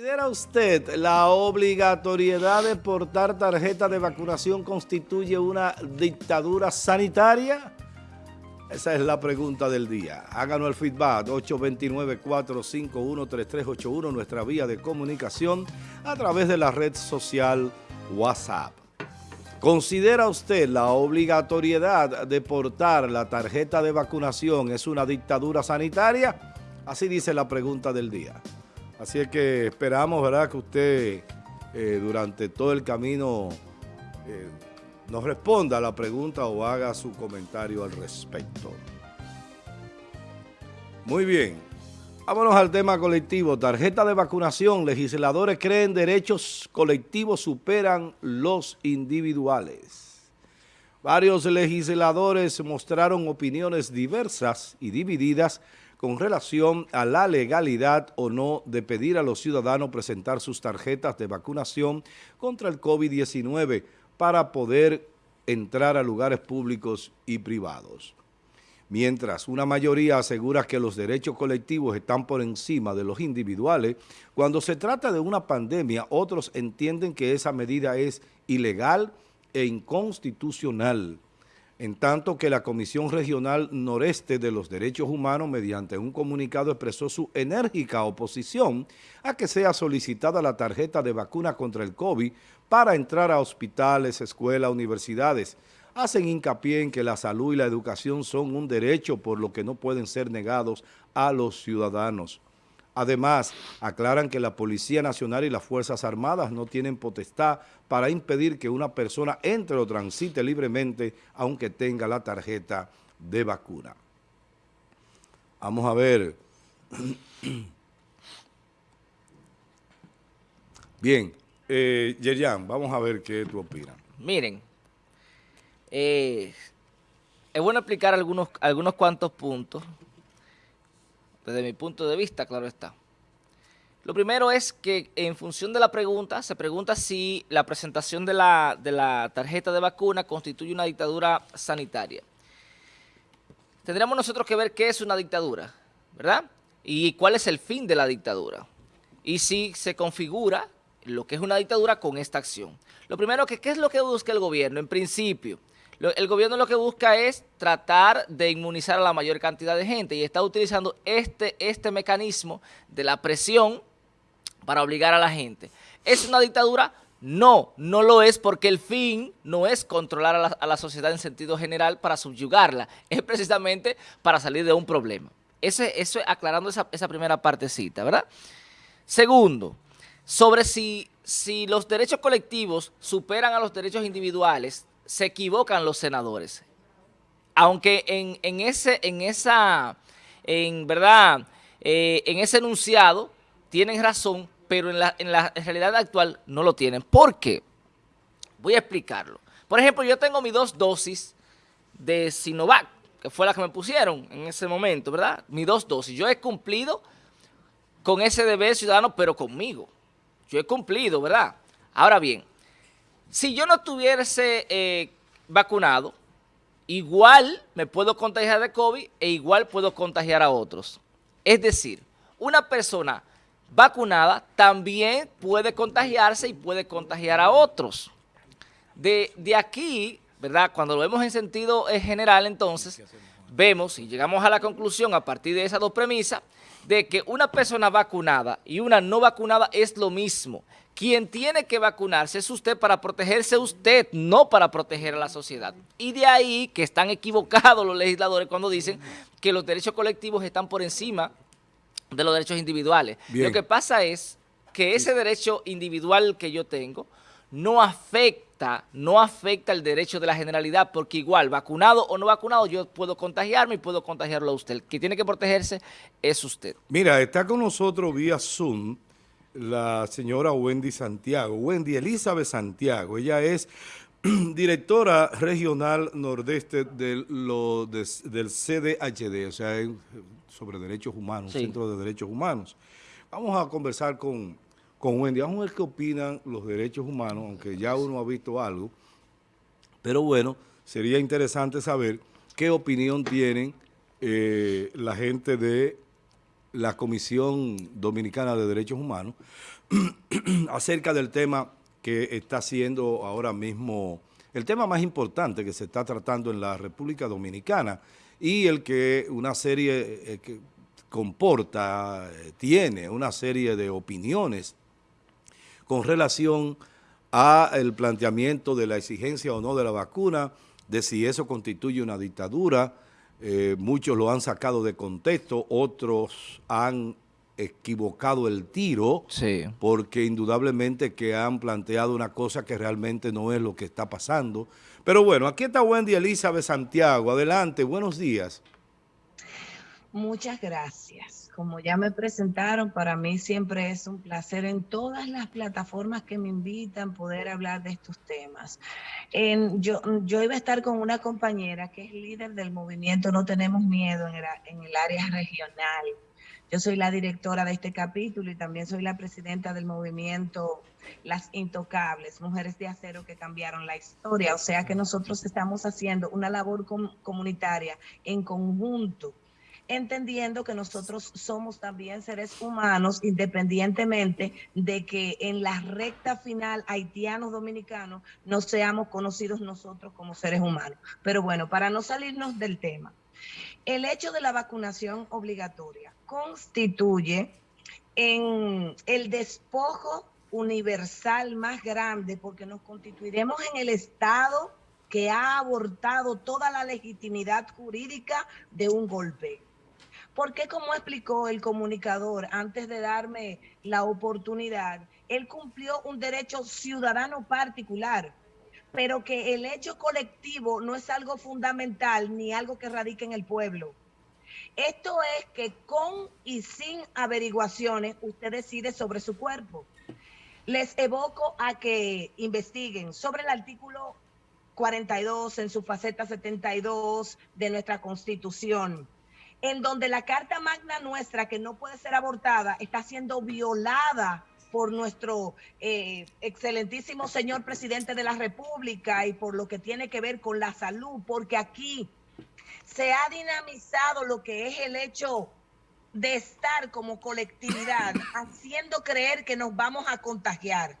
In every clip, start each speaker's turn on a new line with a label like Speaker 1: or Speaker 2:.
Speaker 1: ¿Considera usted la obligatoriedad de portar tarjeta de vacunación constituye una dictadura sanitaria? Esa es la pregunta del día. Háganos el feedback 829-451-3381, nuestra vía de comunicación a través de la red social WhatsApp. ¿Considera usted la obligatoriedad de portar la tarjeta de vacunación es una dictadura sanitaria? Así dice la pregunta del día. Así es que esperamos, ¿verdad?, que usted eh, durante todo el camino eh, nos responda a la pregunta o haga su comentario al respecto. Muy bien. Vámonos al tema colectivo. Tarjeta de vacunación. Legisladores creen derechos colectivos superan los individuales. Varios legisladores mostraron opiniones diversas y divididas con relación a la legalidad o no de pedir a los ciudadanos presentar sus tarjetas de vacunación contra el COVID-19 para poder entrar a lugares públicos y privados. Mientras una mayoría asegura que los derechos colectivos están por encima de los individuales, cuando se trata de una pandemia, otros entienden que esa medida es ilegal e inconstitucional en tanto que la Comisión Regional Noreste de los Derechos Humanos, mediante un comunicado, expresó su enérgica oposición a que sea solicitada la tarjeta de vacuna contra el COVID para entrar a hospitales, escuelas, universidades. Hacen hincapié en que la salud y la educación son un derecho por lo que no pueden ser negados a los ciudadanos. Además, aclaran que la Policía Nacional y las Fuerzas Armadas no tienen potestad para impedir que una persona entre o transite libremente aunque tenga la tarjeta de vacuna. Vamos a ver. Bien, eh, Yerian, vamos a ver qué tú opinas.
Speaker 2: Miren, eh, es bueno explicar algunos, algunos cuantos puntos desde mi punto de vista, claro está. Lo primero es que en función de la pregunta, se pregunta si la presentación de la, tarjeta de vacuna constituye una dictadura sanitaria. Tendríamos nosotros que ver qué es una dictadura, ¿verdad? Y cuál es el fin de la dictadura. Y si se configura lo que es una dictadura con esta acción. Lo primero, que ¿qué es lo que busca el gobierno? En principio, el gobierno lo que busca es tratar de inmunizar a la mayor cantidad de gente y está utilizando este, este mecanismo de la presión para obligar a la gente. ¿Es una dictadura? No, no lo es porque el fin no es controlar a la, sociedad en sentido general para subyugarla, es precisamente para salir de un problema. Ese, eso aclarando esa, esa primera partecita, ¿verdad? Segundo, sobre si, si los derechos colectivos superan a los derechos individuales, se equivocan los senadores. Aunque en, en ese, en esa, en verdad, eh, en ese enunciado tienen razón, pero en la, en la realidad actual no lo tienen. ¿Por qué? Voy a explicarlo. Por ejemplo, yo tengo mis dos dosis de Sinovac, que fue la que me pusieron en ese momento, ¿verdad? Mis dos dosis. Yo he cumplido con ese deber ciudadano, pero conmigo. Yo he cumplido, ¿verdad? Ahora bien, si yo no estuviese eh, vacunado, igual me puedo contagiar de COVID e igual puedo contagiar a otros. Es decir, una persona vacunada también puede contagiarse y puede contagiar a otros. De, de aquí, ¿verdad? Cuando lo vemos en sentido eh, general, entonces, vemos y llegamos a la conclusión a partir de esas dos premisas, de que una persona vacunada y una no vacunada es lo mismo. Quien tiene que vacunarse es usted para protegerse usted, no para proteger a la sociedad. Y de ahí que están equivocados los legisladores cuando dicen que los derechos colectivos están por encima de los derechos individuales. Lo que pasa es que ese derecho individual que yo tengo no afecta, no afecta el derecho de la generalidad, porque igual, vacunado o no vacunado, yo puedo contagiarme y puedo contagiarlo a usted. El que tiene que protegerse es usted.
Speaker 1: Mira, está con nosotros vía Zoom la señora Wendy Santiago, Wendy Elizabeth Santiago. Ella es directora regional nordeste del, lo, del CDHD, o sea, sobre derechos humanos, Centro de Derechos Humanos. Vamos a conversar con con Wendy. Vamos a ver qué opinan los derechos humanos, aunque ya uno ha visto algo. Pero bueno, sería interesante saber qué opinión tienen eh, la gente de la Comisión Dominicana de Derechos Humanos acerca del tema que está siendo ahora mismo el tema más importante que se está tratando en la República Dominicana y el que una serie eh, que comporta, eh, tiene una serie de opiniones con relación a el planteamiento de la exigencia o no de la vacuna, de si eso constituye una dictadura. Eh, muchos lo han sacado de contexto, otros han equivocado el tiro, porque indudablemente que han planteado una cosa que realmente no es lo que está pasando. Pero bueno, aquí está Wendy Elizabeth Santiago. Adelante, buenos días.
Speaker 3: Muchas gracias. Como ya me presentaron, para mí siempre es un placer en todas las plataformas que me invitan poder hablar de estos temas. Yo iba a estar con una compañera que es líder del movimiento No Tenemos Miedo en el, en el área regional yo soy la directora de este capítulo y también soy la presidenta del movimiento Las Intocables, Mujeres de Acero que cambiaron la historia. O sea que nosotros estamos haciendo una labor comunitaria en conjunto entendiendo que nosotros somos también seres humanos, independientemente de que en la recta final haitianos dominicanos no seamos conocidos nosotros como seres humanos. Pero bueno, para no salirnos del tema, el hecho de la vacunación obligatoria constituye en el despojo universal más grande porque nos constituiremos en el Estado que ha abortado toda la legitimidad jurídica de un golpe. Porque como explicó el comunicador antes de darme la oportunidad, él cumplió un derecho ciudadano particular pero que el hecho colectivo no es algo fundamental ni algo que radique en el pueblo. Esto es que con y sin averiguaciones usted decide sobre su cuerpo. Les evoco a que investiguen sobre el artículo 42 en su faceta 72 de nuestra Constitución, en donde la Carta Magna nuestra, que no puede ser abortada, está siendo violada por nuestro eh, excelentísimo señor presidente de la República y por lo que tiene que ver con la salud, porque aquí se ha dinamizado lo que es el hecho de estar como colectividad, haciendo creer que nos vamos a contagiar.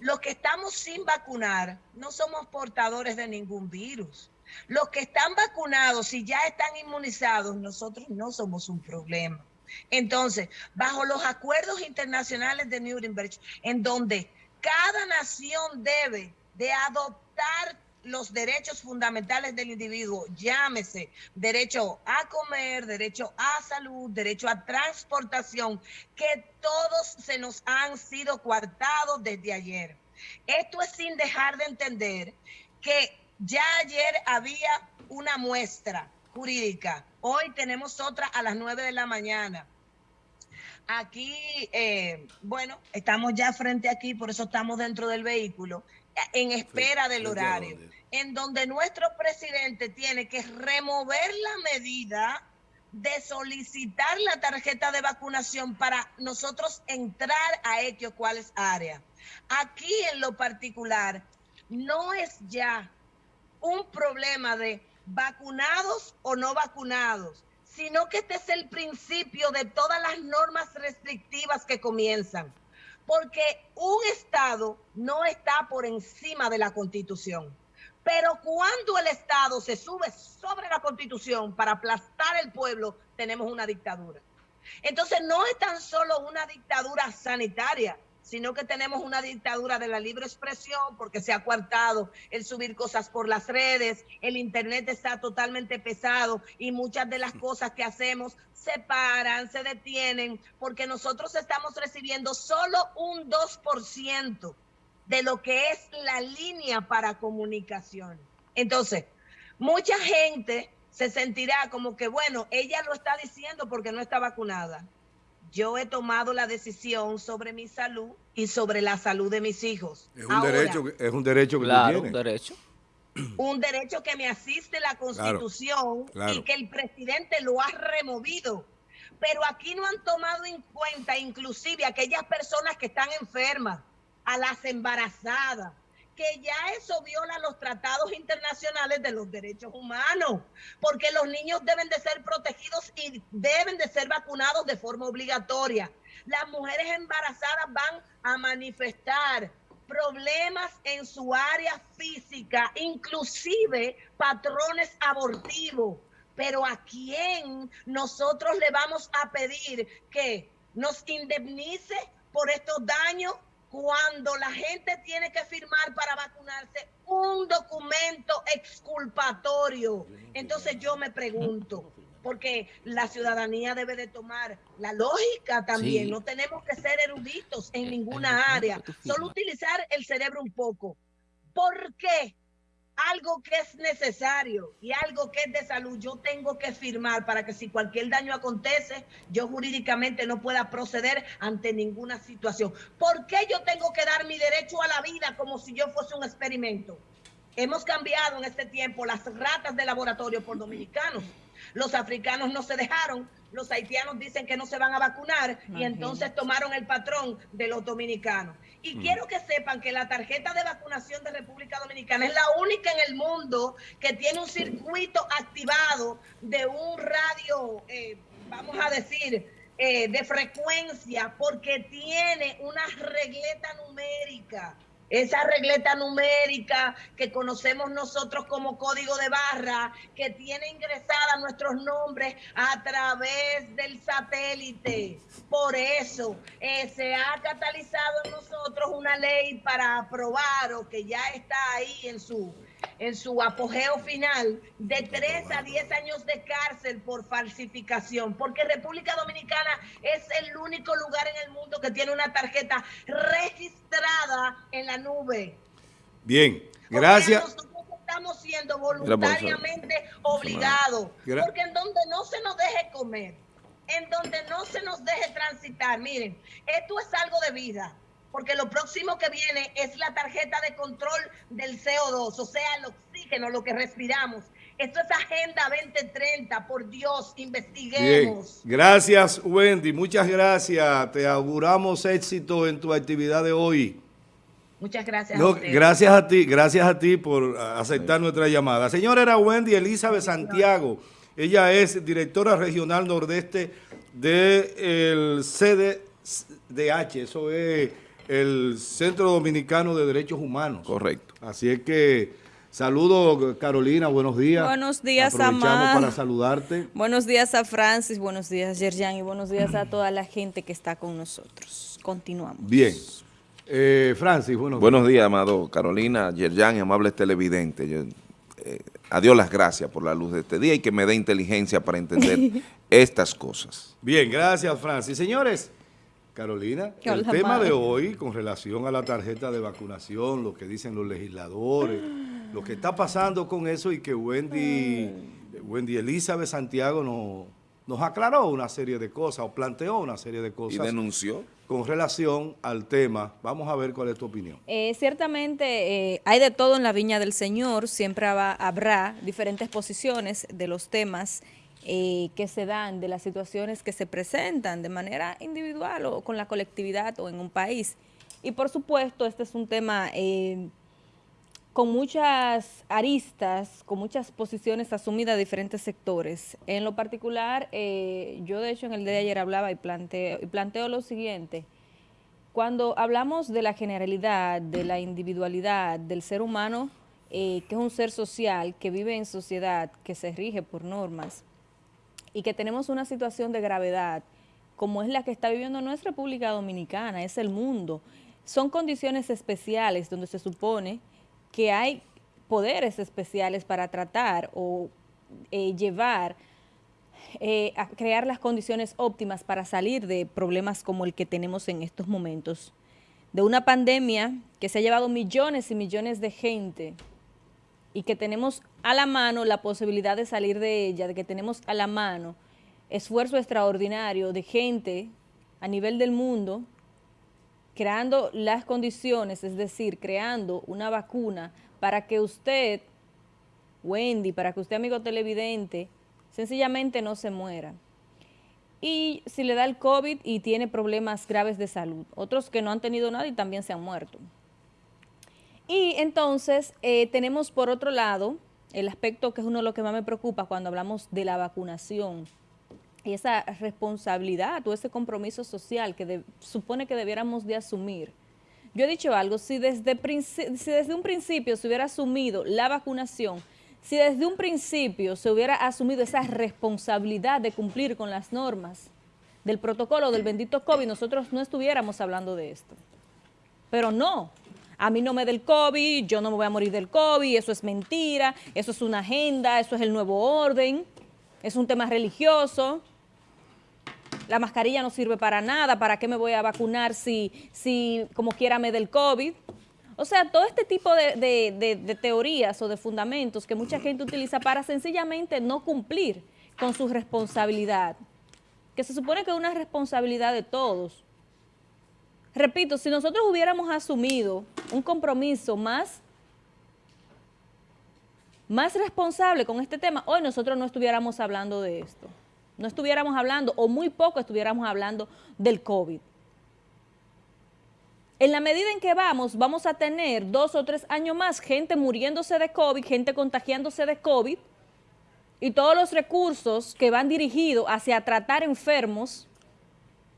Speaker 3: Los que estamos sin vacunar no somos portadores de ningún virus. Los que están vacunados y ya están inmunizados, nosotros no somos un problema. Entonces, bajo los acuerdos internacionales de Nuremberg, en donde cada nación debe de adoptar los derechos fundamentales del individuo, llámese derecho a comer, derecho a salud, derecho a transportación, que todos se nos han sido coartados desde ayer. Esto es sin dejar de entender que ya ayer había una muestra jurídica. Hoy tenemos otra a las 9 de la mañana. Aquí, eh, bueno, estamos ya frente aquí, por eso estamos dentro del vehículo, en espera del horario, en donde nuestro presidente tiene que remover la medida de solicitar la tarjeta de vacunación para nosotros entrar a X cuáles áreas. Aquí en lo particular, no es ya un problema de vacunados o no vacunados, sino que este es el principio de todas las normas restrictivas que comienzan. Porque un Estado no está por encima de la Constitución. Pero cuando el Estado se sube sobre la Constitución para aplastar el pueblo, tenemos una dictadura. Entonces no es tan solo una dictadura sanitaria, sino que tenemos una dictadura de la libre expresión porque se ha coartado el subir cosas por las redes, el internet está totalmente pesado y muchas de las cosas que hacemos se paran, se detienen, porque nosotros estamos recibiendo solo un 2% de lo que es la línea para comunicación. Entonces, mucha gente se sentirá como que, bueno, ella lo está diciendo porque no está vacunada yo he tomado la decisión sobre mi salud y sobre la salud de mis hijos.
Speaker 1: Es un derecho, es un derecho que
Speaker 2: claro, un derecho.
Speaker 3: Un derecho que me asiste la Constitución y que el presidente lo ha removido. Pero aquí no han tomado en cuenta inclusive aquellas personas que están enfermas, a las embarazadas, que ya eso viola los tratados internacionales de los derechos humanos, porque los niños deben de ser protegidos y deben de ser vacunados de forma obligatoria. Las mujeres embarazadas van a manifestar problemas en su área física, inclusive patrones abortivos. Pero ¿a quién nosotros le vamos a pedir que nos indemnice por estos daños cuando la gente tiene que firmar para vacunarse un documento exculpatorio. Entonces yo me pregunto, porque la ciudadanía debe de tomar la lógica también, no tenemos que ser eruditos en ninguna área, solo utilizar el cerebro un poco. ¿Por qué? Algo que es necesario y algo que es de salud, yo tengo que firmar para que si cualquier daño acontece, yo jurídicamente no pueda proceder ante ninguna situación. ¿Por qué yo tengo que dar mi derecho a la vida como si yo fuese un experimento? Hemos cambiado en este tiempo las ratas de laboratorio por dominicanos. Los africanos no se dejaron, los haitianos dicen que no se van a vacunar y entonces tomaron el patrón de los dominicanos. Y mm. quiero que sepan que la tarjeta de vacunación de República Dominicana es la única en el mundo que tiene un circuito activado de un radio, eh, vamos a decir, eh, de frecuencia, porque tiene una regleta numérica esa regleta numérica que conocemos nosotros como código de barra, que tiene ingresada nuestros nombres a través del satélite. Por eso eh, se ha catalizado en nosotros una ley para aprobar o que ya está ahí en su en su apogeo final de 3 a 10 años de cárcel por falsificación, porque República Dominicana es el único lugar en el mundo que tiene una tarjeta registrada en la nube.
Speaker 1: Bien, gracias.
Speaker 3: nosotros estamos siendo voluntariamente obligados, porque en donde no se nos deje comer, en donde no se nos deje transitar, miren, esto es algo de vida porque lo próximo que viene es la tarjeta de control del CO2, o sea, el oxígeno, lo que respiramos. Esto es Agenda 2030, por Dios, investiguemos.
Speaker 1: Gracias, Wendy, muchas gracias. Te auguramos éxito en tu actividad de hoy.
Speaker 3: Muchas gracias.
Speaker 1: a gracias a ti, gracias a ti por aceptar nuestra llamada. Señora, era Wendy Elizabeth Santiago. Ella es directora regional nordeste del CDH, eso es el Centro Dominicano de Derechos Humanos.
Speaker 4: Correcto.
Speaker 1: Así es que saludo Carolina, buenos días.
Speaker 5: Buenos días,
Speaker 1: Aprovechamos para saludarte.
Speaker 5: Buenos días a Francis, buenos días Yerjan y buenos días a toda la gente que está con nosotros. Continuamos.
Speaker 1: Bien. Eh, Francis,
Speaker 4: buenos, buenos días. amado Carolina, Yerjan y amables televidentes. Yo, eh, adiós las gracias por la luz de este día y que me dé inteligencia para entender estas cosas.
Speaker 1: Bien, gracias Francis. Señores, Carolina, el tema de hoy con relación a la tarjeta de vacunación, lo que dicen los legisladores, lo que está pasando con eso y que Wendy, Wendy Elizabeth Santiago nos, nos aclaró una serie de cosas o planteó una serie de cosas.
Speaker 4: Y denunció.
Speaker 1: Con relación al tema, vamos a ver cuál es tu opinión.
Speaker 5: Eh, ciertamente eh, hay de todo en la viña del Señor, siempre habrá diferentes posiciones de los temas eh, que se dan, de las situaciones que se presentan de manera individual o con la colectividad o en un país. Y por supuesto, este es un tema eh, con muchas aristas, con muchas posiciones asumidas de diferentes sectores. En lo particular, eh, yo de hecho en el día de ayer hablaba y planteo, y planteo lo siguiente. Cuando hablamos de la generalidad, de la individualidad del ser humano, que es un ser social, que vive en sociedad, que se rige por normas, y que tenemos una situación de gravedad como es la que está viviendo no es República Dominicana, es el mundo. Son condiciones especiales donde se supone que hay poderes especiales para tratar o eh, llevar eh, a crear las condiciones óptimas para salir de problemas como el que tenemos en estos momentos. De una pandemia que se ha llevado millones y millones de gente y que tenemos a la mano la posibilidad de salir de ella, de que tenemos a la mano esfuerzo extraordinario de gente a nivel del mundo creando las condiciones, es decir, creando una vacuna para que usted, Wendy, para que usted, amigo televidente, sencillamente no se muera. Y si le da el COVID y tiene problemas graves de salud, otros que no han tenido nada y también se han muerto. Y entonces eh, tenemos por otro lado el aspecto que es uno de los que más me preocupa cuando hablamos de la vacunación y esa responsabilidad o ese compromiso social que supone que debiéramos de asumir. Yo he dicho algo, si desde, si desde un principio se hubiera asumido la vacunación, si desde un principio se hubiera asumido esa responsabilidad de cumplir con las normas del protocolo del bendito COVID, nosotros no estuviéramos hablando de esto. Pero no, a mí no me del COVID, yo no me voy a morir del COVID, eso es mentira, eso es una agenda, eso es el nuevo orden, es un tema religioso, la mascarilla no sirve para nada, ¿para qué me voy a vacunar si, si como quiera me del COVID? O sea, todo este tipo de, teorías o de fundamentos que mucha gente utiliza para sencillamente no cumplir con su responsabilidad, que se supone que es una responsabilidad de todos. Repito, si nosotros hubiéramos asumido un compromiso más, más responsable con este tema, hoy nosotros no estuviéramos hablando de esto. No estuviéramos hablando, o muy poco estuviéramos hablando del COVID. En la medida en que vamos, vamos a tener dos o tres años más gente muriéndose de COVID, gente contagiándose de COVID, y todos los recursos que van dirigidos hacia tratar enfermos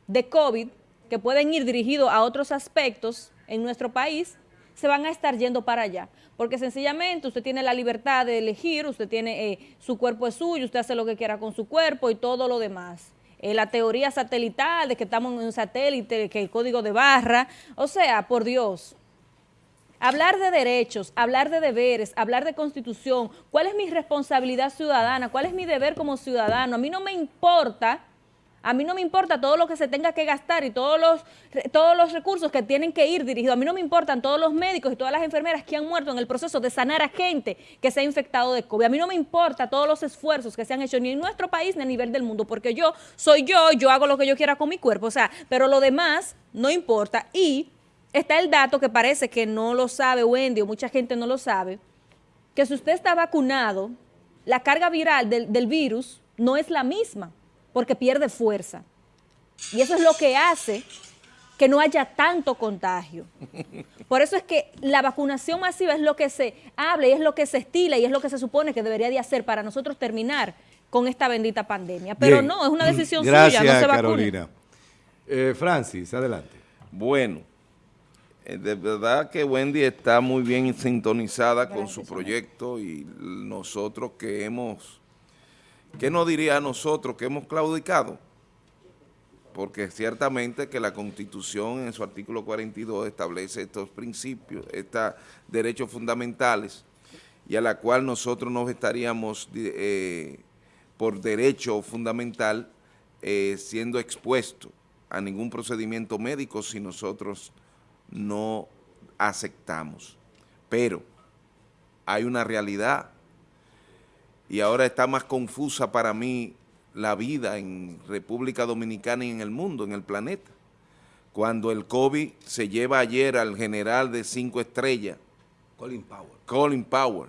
Speaker 5: de COVID, que pueden ir dirigidos a otros aspectos en nuestro país, se van a estar yendo para allá. Porque sencillamente usted tiene la libertad de elegir, usted tiene, eh, su cuerpo es suyo, usted hace lo que quiera con su cuerpo y todo lo demás. Eh, la teoría satelital de que estamos en un satélite, que el código de barra, o sea, por Dios. Hablar de derechos, hablar de deberes, hablar de constitución, ¿cuál es mi responsabilidad ciudadana? ¿Cuál es mi deber como ciudadano? A mí no me importa a mí no me importa todo lo que se tenga que gastar y todos los, todos los recursos que tienen que ir dirigidos. A mí no me importan todos los médicos y todas las enfermeras que han muerto en el proceso de sanar a gente que se ha infectado de COVID. A mí no me importa todos los esfuerzos que se han hecho ni en nuestro país ni a nivel del mundo, porque yo soy yo, yo hago lo que yo quiera con mi cuerpo. O sea, pero lo demás no importa. Y está el dato que parece que no lo sabe Wendy o mucha gente no lo sabe, que si usted está vacunado, la carga viral del, del virus no es la misma porque pierde fuerza. Y eso es lo que hace que no haya tanto contagio. Por eso es que la vacunación masiva es lo que se habla y es lo que se estila y es lo que se supone que debería de hacer para nosotros terminar con esta bendita pandemia. Pero no, es una decisión suya, no se vacune.
Speaker 1: Carolina. Eh, Francis, adelante.
Speaker 4: Bueno, eh, de verdad que Wendy está muy bien sintonizada con su proyecto y nosotros que hemos ¿Qué nos diría nosotros que hemos claudicado? Porque ciertamente que la Constitución en su artículo 42 establece estos principios, estos derechos fundamentales y a la cual nosotros nos estaríamos eh, por derecho fundamental eh, siendo expuestos a ningún procedimiento médico si nosotros no aceptamos. Pero hay una realidad y ahora está más confusa para mí la vida en República Dominicana y en el mundo, en el planeta. Cuando el COVID se lleva ayer al general de cinco estrellas,
Speaker 1: Colin Powell.
Speaker 4: Colin Powell.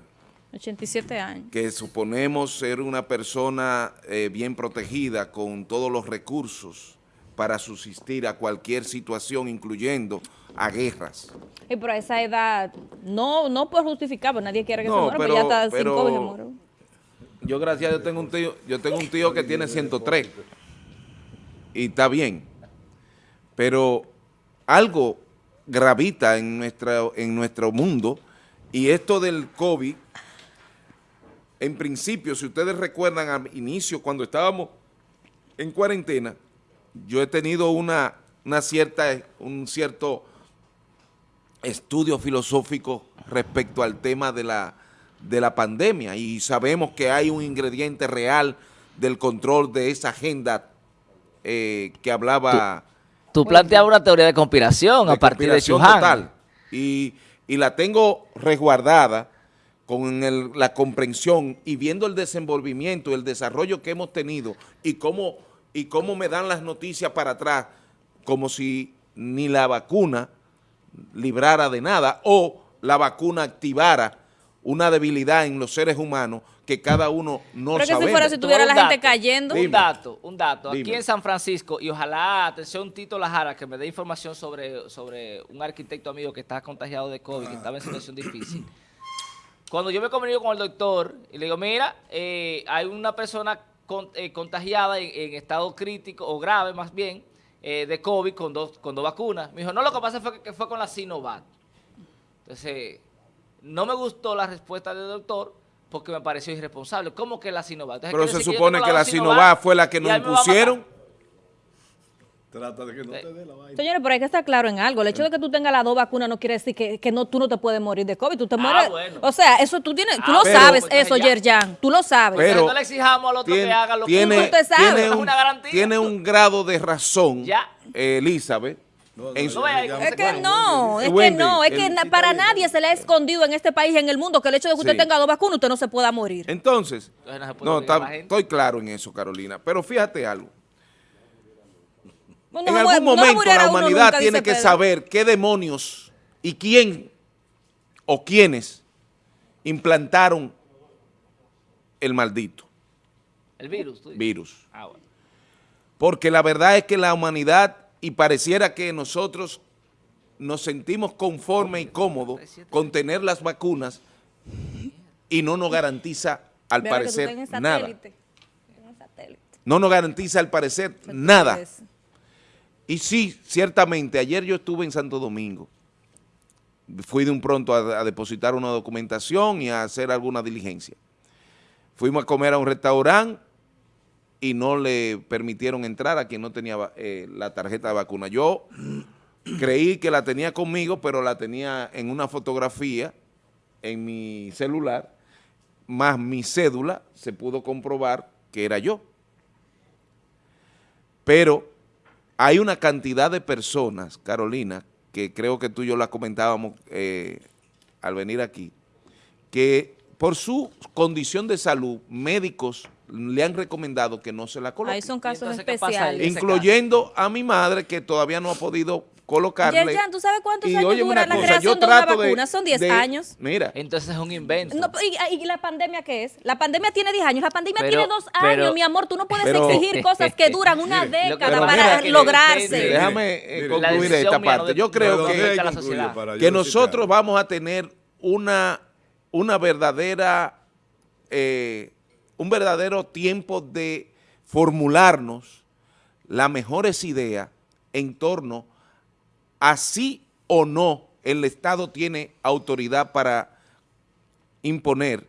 Speaker 5: 87 años.
Speaker 4: Que suponemos ser una persona eh, bien protegida con todos los recursos para subsistir a cualquier situación, incluyendo a guerras.
Speaker 5: Y por esa edad, no, no por justificar, nadie quiere que se muera, pero, ya está cinco y se
Speaker 4: yo gracias Dios tengo un tío, yo tengo un tío que tiene 103 y está bien. Pero algo gravita en, nuestra, en nuestro mundo y esto del COVID, en principio, si ustedes recuerdan al inicio, cuando estábamos en cuarentena, yo he tenido una, una cierta, un cierto estudio filosófico respecto al tema de la de la pandemia y sabemos que hay un ingrediente real del control de esa agenda eh, que hablaba...
Speaker 2: Tú, planteabas una teoría de conspiración a partir de Total,
Speaker 4: y, y, la tengo resguardada con la comprensión y viendo el desenvolvimiento, el desarrollo que hemos tenido y cómo, y cómo me dan las noticias para atrás como si ni la vacuna librara de nada o la vacuna activara una debilidad en los seres humanos que cada uno no
Speaker 5: Pero que
Speaker 4: sabemos.
Speaker 5: si fuera si tuviera la gente
Speaker 2: dato.
Speaker 5: cayendo.
Speaker 2: Un dato, un dato. Aquí en San Francisco, y ojalá, atención Tito Lajara, que me dé información sobre, sobre un arquitecto amigo que está contagiado de COVID, que estaba en situación difícil. Cuando yo me comunico con el doctor y le digo, mira, eh, hay una persona con- eh, contagiada en, en estado crítico o grave más bien eh, de COVID con dos, con dos vacunas. Me dijo, no, lo que pasa fue que, que fue con la Sinovac. Entonces, no me gustó la respuesta del doctor porque me pareció irresponsable. ¿Cómo que la Sinovac? Entonces,
Speaker 4: Pero se supone que la Sinovac fue la que nos impusieron.
Speaker 1: Trata de que no te dé la vaina.
Speaker 5: Señores, pero hay que estar claro en algo. El hecho de que tú tengas las dos vacunas no quiere decir que, que no, tú no te puedes morir de COVID. Tú te
Speaker 2: Ah,
Speaker 5: mueres.
Speaker 2: bueno.
Speaker 5: O sea, eso tú tienes, tú
Speaker 2: Ah,
Speaker 5: lo
Speaker 4: pero-
Speaker 5: sabes,
Speaker 2: pues,
Speaker 5: eso. Yerjan. Tú lo sabes.
Speaker 4: Pero-
Speaker 2: no le exijamos al otro
Speaker 4: tiene,
Speaker 2: que haga lo que
Speaker 4: tiene,
Speaker 5: Usted sabe.
Speaker 4: tiene
Speaker 2: Es
Speaker 4: un,
Speaker 2: una garantía.
Speaker 4: tiene un grado de razón,
Speaker 2: Ya.
Speaker 4: eh, Elizabeth.
Speaker 1: No, no,
Speaker 5: Es que no, es que no, es que para nadie se le ha escondido en este país, en el mundo, que el hecho de que usted
Speaker 4: Sí.
Speaker 5: tenga dos vacunas, usted no se pueda morir.
Speaker 4: Entonces,
Speaker 2: Entonces no
Speaker 4: está- estoy claro en eso, Carolina. Pero fíjate algo. En algún momento la humanidad
Speaker 5: nunca,
Speaker 4: tiene que
Speaker 5: Pedro.
Speaker 4: saber qué demonios y quién o quiénes implantaron el maldito
Speaker 2: El virus, tú dices.
Speaker 4: virus.
Speaker 2: Ah, bueno.
Speaker 4: Porque la verdad es que la humanidad, y pareciera que nosotros nos sentimos conformes y cómodos con tener las vacunas y no nos garantiza, al parecer, nada. No nos garantiza, al parecer,
Speaker 5: Entonces,
Speaker 4: nada. Y sí, ciertamente, ayer yo estuve en Santo Domingo. Fui de un pronto a, a depositar una documentación y a hacer alguna diligencia. Fuimos a comer a un restaurante y no le permitieron entrar a quien no tenía eh, la tarjeta de vacuna. Yo creí que la tenía conmigo, pero la tenía en una fotografía en mi celular, más mi cédula, se pudo comprobar que era yo. Pero hay una cantidad de personas, Carolina, que creo que tú y yo la comentábamos eh, al venir aquí, que por su condición de salud, médicos le han recomendado que no se la coloquen.
Speaker 5: Ahí son casos
Speaker 2: entonces
Speaker 5: especiales.
Speaker 4: incluyendo a mi madre que todavía no ha podido colocarle.
Speaker 5: Yerjan, ¿tú sabes cuántos
Speaker 4: Y
Speaker 5: años
Speaker 4: óyeme
Speaker 5: dura la
Speaker 4: cosa,
Speaker 5: creación de una vacuna? Son 10
Speaker 4: de-
Speaker 5: años.
Speaker 4: Mira,
Speaker 2: Entonces es un invento.
Speaker 5: No, y, y la pandemia qué es? La pandemia tiene 10 años, la pandemia
Speaker 2: Pero-
Speaker 5: tiene 2
Speaker 2: pero-
Speaker 5: años, mi amor. Tú no puedes
Speaker 4: pero-
Speaker 5: exigir cosas que duran una
Speaker 1: Mire,
Speaker 2: lo que
Speaker 5: década para lograrse.
Speaker 1: Mire,
Speaker 4: déjame eh, concluir esta parte.
Speaker 2: de-
Speaker 4: Yo creo
Speaker 2: que-
Speaker 4: que,
Speaker 2: la sociedad.
Speaker 4: nosotros vamos a tener una, una verdadera, eh, un verdadero tiempo de formularnos las mejores ideas en torno a sí o no el Estado tiene autoridad para imponer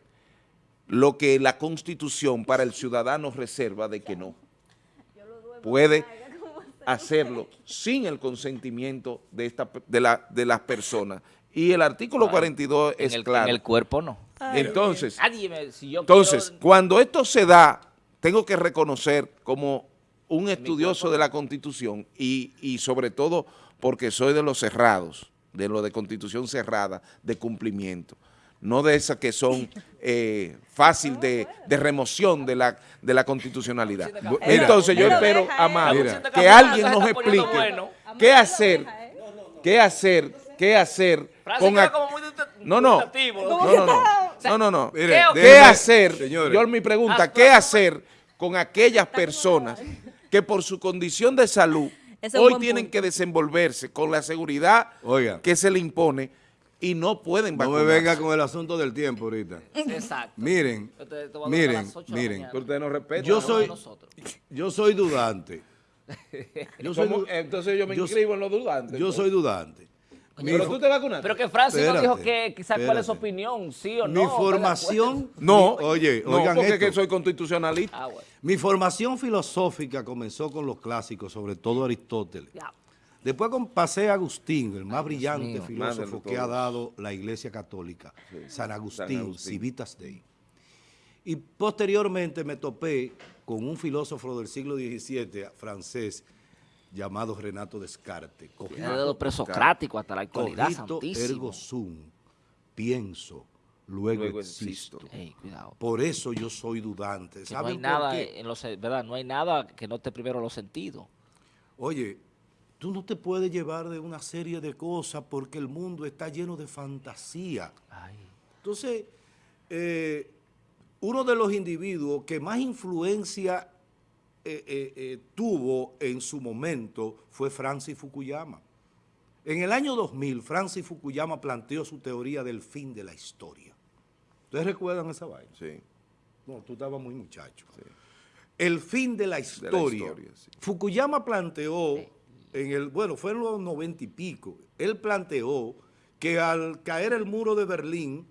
Speaker 4: lo que la Constitución para el ciudadano reserva de que no. Puede hacerlo sin el consentimiento de, esta, de, la, de las personas. Y el artículo 42
Speaker 2: en
Speaker 4: es
Speaker 2: el,
Speaker 4: claro.
Speaker 2: en el cuerpo no.
Speaker 4: Entonces,
Speaker 2: Nadie me, si yo
Speaker 4: entonces,
Speaker 2: quiero-
Speaker 4: cuando esto se da, tengo que reconocer como un estudioso de la Constitución y, y sobre todo porque soy de los cerrados, de lo de Constitución cerrada, de cumplimiento, no de esas que son eh, fácil de, de remoción de la, de la constitucionalidad. Entonces yo espero. Amado, que alguien nos explique qué hacer, qué hacer, qué hacer con... No, no, no, no, no, no, no,
Speaker 2: ¿Qué-
Speaker 4: ¿Qué hacer?
Speaker 1: señores,
Speaker 4: Yo mi pregunta,
Speaker 2: Ah,
Speaker 4: ¿qué hacer con aquellas personas que por su condición de salud hoy tienen
Speaker 5: punto.
Speaker 4: que desenvolverse con la seguridad
Speaker 1: Oiga.
Speaker 4: que se le impone y no pueden
Speaker 1: no me
Speaker 4: vacunarse?
Speaker 1: venga con el asunto del tiempo ahorita.
Speaker 2: Exacto.
Speaker 1: Miren, miren, miren.
Speaker 4: ustedes no respetan.
Speaker 1: Yo soy-
Speaker 2: nosotros.
Speaker 1: Yo soy dudante.
Speaker 4: Entonces yo me
Speaker 1: yo-
Speaker 4: inscribo en los dudantes.
Speaker 1: yo soy dudante. Mi,
Speaker 4: Pero tú te vacunaste.
Speaker 2: Pero que Francis no dijo que quizás cuál es su opinión, sí o no.
Speaker 1: mi
Speaker 2: ¿está de
Speaker 1: formación...
Speaker 4: no,
Speaker 1: mi- oye,
Speaker 4: no,
Speaker 1: oigan
Speaker 4: porque
Speaker 1: esto.
Speaker 4: que soy constitucionalista.
Speaker 2: Ah, bueno.
Speaker 1: Mi formación filosófica comenzó con los clásicos, sobre todo Aristóteles.
Speaker 2: Ya.
Speaker 1: Después pasé a Agustín, el más brillante
Speaker 2: mío.
Speaker 1: filósofo que ha dado la Iglesia Católica, San Agustín,
Speaker 4: Agustín.
Speaker 1: Civitas Dei. Y posteriormente me topé con un filósofo del siglo XVII francés llamado Renato Descartes.
Speaker 2: Desde lo presocrático hasta la actualidad,
Speaker 1: Cogito
Speaker 2: santísimo.
Speaker 1: ergo sum, pienso, luego,
Speaker 4: Luego
Speaker 1: existo.
Speaker 4: existo.
Speaker 2: Ey, cuidado.
Speaker 1: Por eso yo soy dudante.
Speaker 2: Que no hay
Speaker 1: ¿Saben por
Speaker 2: nada,
Speaker 1: qué?
Speaker 2: en los, ¿verdad? No hay nada que no esté primero los sentidos.
Speaker 1: Oye, tú no te puedes llevar de una serie de cosas porque el mundo está lleno de fantasía.
Speaker 2: Ay.
Speaker 1: Entonces, eh, uno de los individuos que más influencia eh, eh, eh, tuvo en su momento fue Francis Fukuyama. En el año 2000, Francis Fukuyama planteó su teoría del fin de la historia. ¿Ustedes recuerdan esa vaina?
Speaker 4: Sí.
Speaker 1: No, tú estabas muy muchacho. El fin de la historia.
Speaker 4: De la historia, sí.
Speaker 1: Fukuyama planteó, en el, bueno, fue en los noventa y pico, él planteó que al caer el muro de Berlín,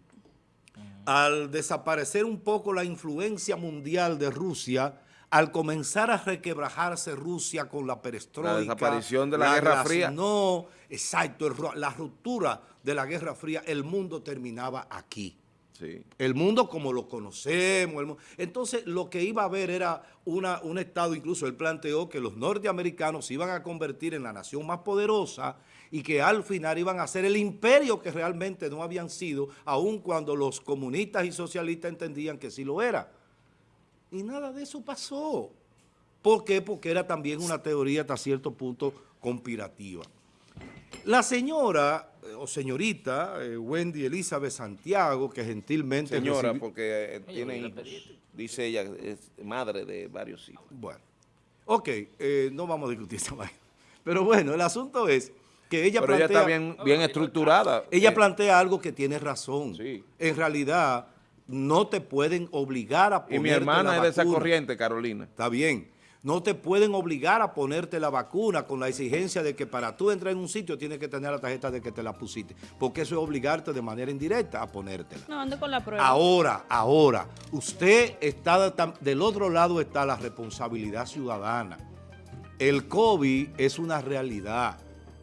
Speaker 1: al desaparecer un poco la influencia mundial de Rusia, al comenzar a requebrajarse Rusia con la perestroika.
Speaker 4: La desaparición de la Guerra Fría.
Speaker 1: No, exacto, el la ruptura de la Guerra Fría, el mundo terminaba aquí.
Speaker 4: Sí.
Speaker 1: El mundo como lo conocemos. el Entonces, lo que iba a haber era una, un Estado, incluso él planteó que los norteamericanos se iban a convertir en la nación más poderosa y que al final iban a ser el imperio que realmente no habían sido, aun cuando los comunistas y socialistas entendían que sí lo era. Y nada de eso pasó. ¿Por qué? Porque era también una teoría hasta cierto punto conspirativa. La señora eh, o señorita eh, Wendy Elizabeth Santiago, que gentilmente...
Speaker 4: Señora, porque eh, tiene hijos. Dice ella, es madre de varios hijos.
Speaker 1: Bueno, ok, eh, no vamos a discutir esa vaina. Pero bueno, el asunto es que ella
Speaker 4: Pero ella
Speaker 1: plantea...
Speaker 4: está bien, bien estructurada.
Speaker 1: Ella plantea algo que tiene razón.
Speaker 4: Sí.
Speaker 1: En realidad, no te pueden obligar a
Speaker 4: Y
Speaker 1: ponerte
Speaker 4: mi hermana
Speaker 1: la
Speaker 4: es de esa
Speaker 1: vacuna.
Speaker 4: corriente, Carolina.
Speaker 1: Está bien. No te pueden obligar a ponerte la vacuna con la exigencia de que para tú entrar en un sitio tienes que tener la tarjeta de que te la pusiste. Porque eso es obligarte de manera indirecta a ponértela.
Speaker 5: No, ando con la prueba.
Speaker 1: Ahora, ahora, usted está, del otro lado está la responsabilidad ciudadana. El COVID es una realidad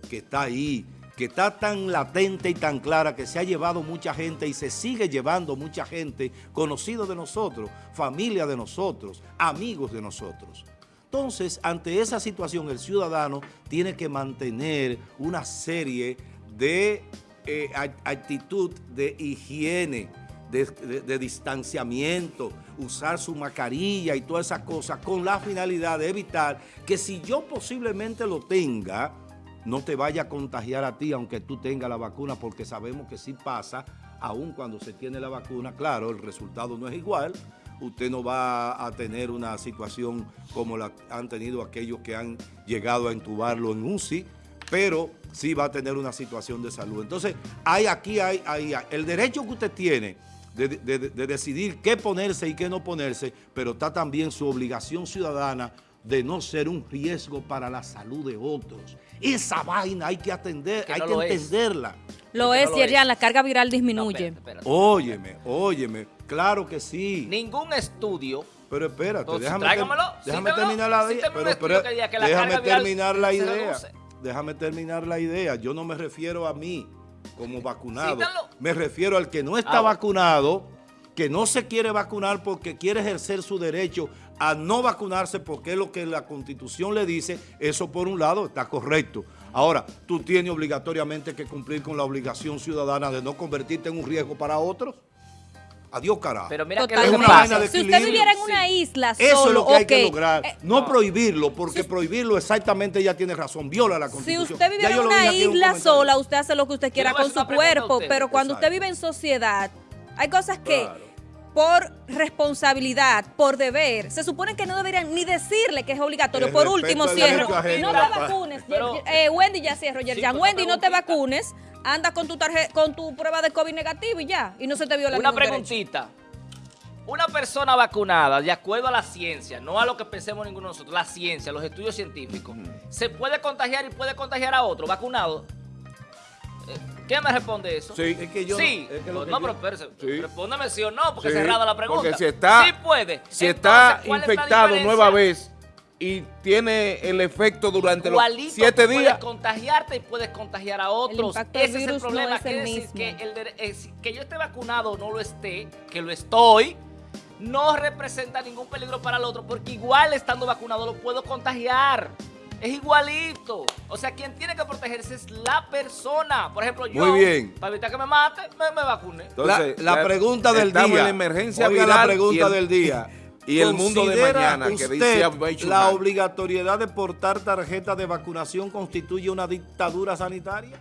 Speaker 1: que está ahí, que está tan latente y tan clara que se ha llevado mucha gente y se sigue llevando mucha gente, conocidos de nosotros, familia de nosotros, amigos de nosotros. Entonces, ante esa situación, el ciudadano tiene que mantener una serie de eh, act- actitud de higiene, de- de distanciamiento, usar su mascarilla y todas esas cosas con la finalidad de evitar que si yo posiblemente lo tenga, no te vaya a contagiar a ti aunque tú tengas la vacuna, porque sabemos que sí pasa, aun cuando se tiene la vacuna, claro, el resultado no es igual, usted no va a tener una situación como la han tenido aquellos que han llegado a entubarlo en UCI, pero sí va a tener una situación de salud. Entonces, hay aquí hay, hay- hay- el derecho que usted tiene de, de- de decidir qué ponerse y qué no ponerse, pero está también su obligación ciudadana de no ser un riesgo para la salud de otros. Esa vaina hay que atender,
Speaker 2: Que
Speaker 1: hay
Speaker 2: no
Speaker 1: que
Speaker 2: lo es.
Speaker 1: entenderla.
Speaker 5: Lo es,
Speaker 2: no lo
Speaker 5: la carga viral
Speaker 2: No,
Speaker 5: disminuye.
Speaker 2: espérate, espérate.
Speaker 1: Óyeme, óyeme, claro que sí.
Speaker 2: Ningún estudio
Speaker 1: Pero espérate,
Speaker 2: Entonces,
Speaker 1: déjame,
Speaker 2: tráigamelo,
Speaker 1: déjame terminar la idea. Pero,
Speaker 2: estudio
Speaker 1: pero
Speaker 2: que diga que la
Speaker 1: déjame terminar la idea. Déjame terminar la idea. Yo no me refiero a mí como vacunado.
Speaker 2: Cítalo.
Speaker 1: Me refiero al que no está
Speaker 2: Ah,
Speaker 1: vacunado, que no se quiere vacunar porque quiere ejercer su derecho a no vacunarse porque es lo que la Constitución le dice. Eso por un lado está correcto. Ahora, tú tienes obligatoriamente que cumplir con la obligación ciudadana de no convertirte en un riesgo para otros. Adiós, carajo.
Speaker 2: Pero mira que
Speaker 1: Es
Speaker 2: lo que
Speaker 1: una
Speaker 2: pasa.
Speaker 1: vaina de
Speaker 5: Si usted viviera en una
Speaker 2: Sí.
Speaker 5: isla
Speaker 1: Eso
Speaker 5: solo,
Speaker 1: es lo que hay que lograr.
Speaker 5: Eh,
Speaker 1: no
Speaker 2: no.
Speaker 1: prohibirlo, porque prohibirlo exactamente ella tiene razón, viola la
Speaker 5: Si
Speaker 1: constitución.
Speaker 5: usted
Speaker 1: Ya
Speaker 5: viviera en una
Speaker 1: un
Speaker 5: isla sola, usted hace lo que usted quiera con su cuerpo,
Speaker 2: usted.
Speaker 5: pero cuando usted vive en sociedad, hay cosas que
Speaker 1: Claro.
Speaker 5: Por responsabilidad, por deber, se supone que no deberían ni decirle que es obligatorio.
Speaker 1: El
Speaker 5: por último, cierro. No te
Speaker 1: la
Speaker 5: vacunes.
Speaker 2: Pero-
Speaker 5: eh, Wendy ya cierro, Yerjan. Wendy,
Speaker 2: una
Speaker 5: no te vacunes. Anda con tu tarjeta, con tu prueba de COVID negativo y ya. Y no se te viola
Speaker 2: Una
Speaker 5: ningún derecho.
Speaker 2: preguntita. Una persona vacunada, de acuerdo a la ciencia, no a lo que pensemos ninguno de nosotros, la ciencia, los estudios científicos, ¿se puede contagiar y puede contagiar a otro vacunado? Eh, ¿Qué me responde eso?
Speaker 1: Sí, es que yo
Speaker 2: Sí.
Speaker 1: no- es que lo
Speaker 2: no,
Speaker 1: que
Speaker 2: no,
Speaker 1: yo-
Speaker 2: pero espérese,
Speaker 4: Sí.
Speaker 2: respóndame sí o no, porque
Speaker 4: Sí,
Speaker 2: cerrada la pregunta.
Speaker 4: Porque si está,
Speaker 2: Sí puede.
Speaker 4: si
Speaker 2: Entonces,
Speaker 4: está
Speaker 2: ¿cuál es la
Speaker 4: infectado nueva vez y tiene el efecto durante los
Speaker 2: Igualito
Speaker 4: siete
Speaker 2: tú
Speaker 4: días,
Speaker 2: puedes contagiarte y puedes contagiar a otros.
Speaker 5: del
Speaker 2: Ese es el
Speaker 5: no
Speaker 2: problema.
Speaker 5: es el
Speaker 2: Quiere decir
Speaker 5: mismo.
Speaker 2: que, el es- que yo esté vacunado o no lo esté, que lo estoy, no representa ningún peligro para el otro, porque igual estando vacunado lo puedo contagiar. Es igualito. O sea, quien tiene que protegerse es la persona. Por ejemplo, yo,
Speaker 1: Muy bien.
Speaker 2: para evitar que me mate, me, me vacune.
Speaker 4: Entonces,
Speaker 1: la, pregunta del
Speaker 4: estamos
Speaker 1: día.
Speaker 4: en la emergencia
Speaker 1: Oiga
Speaker 4: viral
Speaker 1: la pregunta
Speaker 4: y el-
Speaker 1: del día.
Speaker 4: y el mundo de
Speaker 1: ¿Considera
Speaker 4: mañana, que dice
Speaker 1: la obligatoriedad de portar tarjeta de vacunación constituye una dictadura sanitaria?